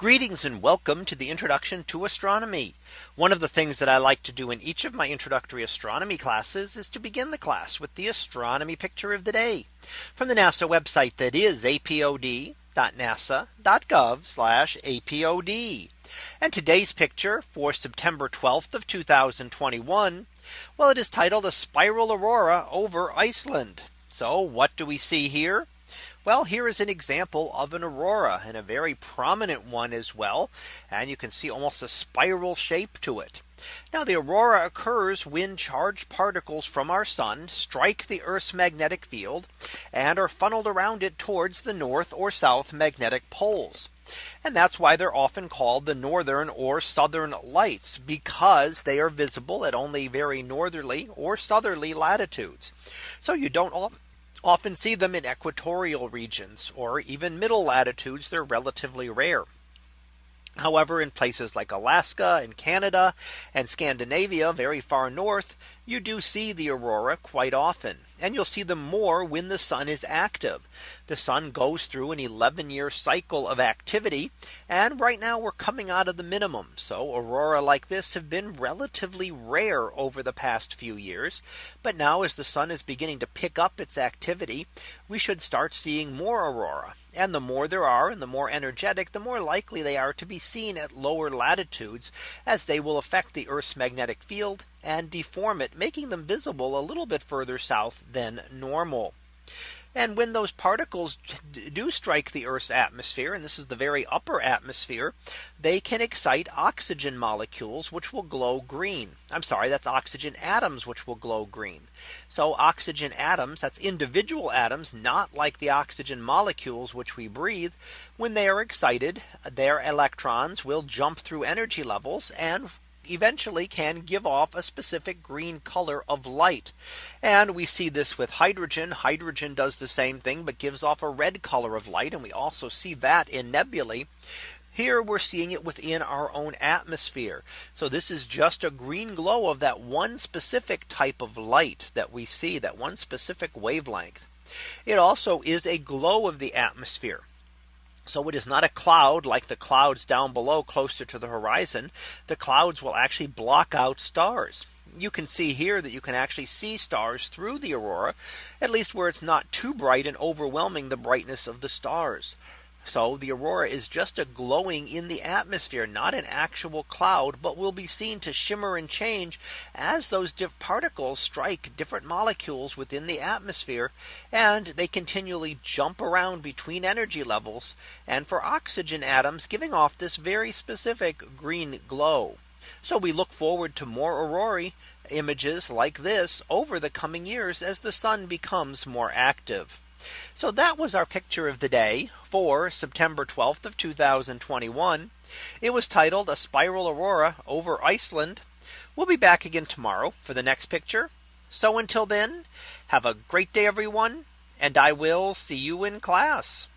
Greetings and welcome to the introduction to astronomy. One of the things that I like to do in each of my introductory astronomy classes is to begin the class with the astronomy picture of the day from the NASA website that is apod.nasa.gov apod. And today's picture for September 12th of 2021. Well, it is titled a spiral aurora over Iceland. So what do we see here? Well, here is an example of an aurora and a very prominent one as well. And you can see almost a spiral shape to it. Now the aurora occurs when charged particles from our sun strike the Earth's magnetic field and are funneled around it towards the north or south magnetic poles. And that's why they're often called the northern or southern lights because they are visible at only very northerly or southerly latitudes. So you don't often see them in equatorial regions or even middle latitudes. They're relatively rare. However, in places like Alaska and Canada and Scandinavia, very far north, you do see the aurora quite often. And you'll see them more when the sun is active. The sun goes through an 11 year cycle of activity. And right now we're coming out of the minimum. So aurora like this have been relatively rare over the past few years. But now as the sun is beginning to pick up its activity, we should start seeing more aurora. And the more there are and the more energetic, the more likely they are to be seen at lower latitudes as they will affect the Earth's magnetic field and deform it, making them visible a little bit further south than normal. And when those particles do strike the Earth's atmosphere, and this is the very upper atmosphere, they can excite oxygen molecules, which will glow green. I'm sorry, that's oxygen atoms, which will glow green. So oxygen atoms, that's individual atoms, not like the oxygen molecules, which we breathe. When they are excited, their electrons will jump through energy levels and eventually can give off a specific green color of light. And we see this with hydrogen. Hydrogen does the same thing, but gives off a red color of light. And we also see that in nebulae. Here we're seeing it within our own atmosphere. So this is just a green glow of that one specific type of light that we see that one specific wavelength. It also is a glow of the atmosphere. So it is not a cloud like the clouds down below closer to the horizon. The clouds will actually block out stars. You can see here that you can actually see stars through the aurora, at least where it's not too bright and overwhelming the brightness of the stars. So the aurora is just a glowing in the atmosphere, not an actual cloud, but will be seen to shimmer and change as those particles strike different molecules within the atmosphere. And they continually jump around between energy levels and for oxygen atoms giving off this very specific green glow. So we look forward to more aurora images like this over the coming years as the sun becomes more active. So that was our picture of the day for September 12th of 2021. It was titled a spiral aurora over Iceland. We'll be back again tomorrow for the next picture. So until then, have a great day, everyone, and I will see you in class.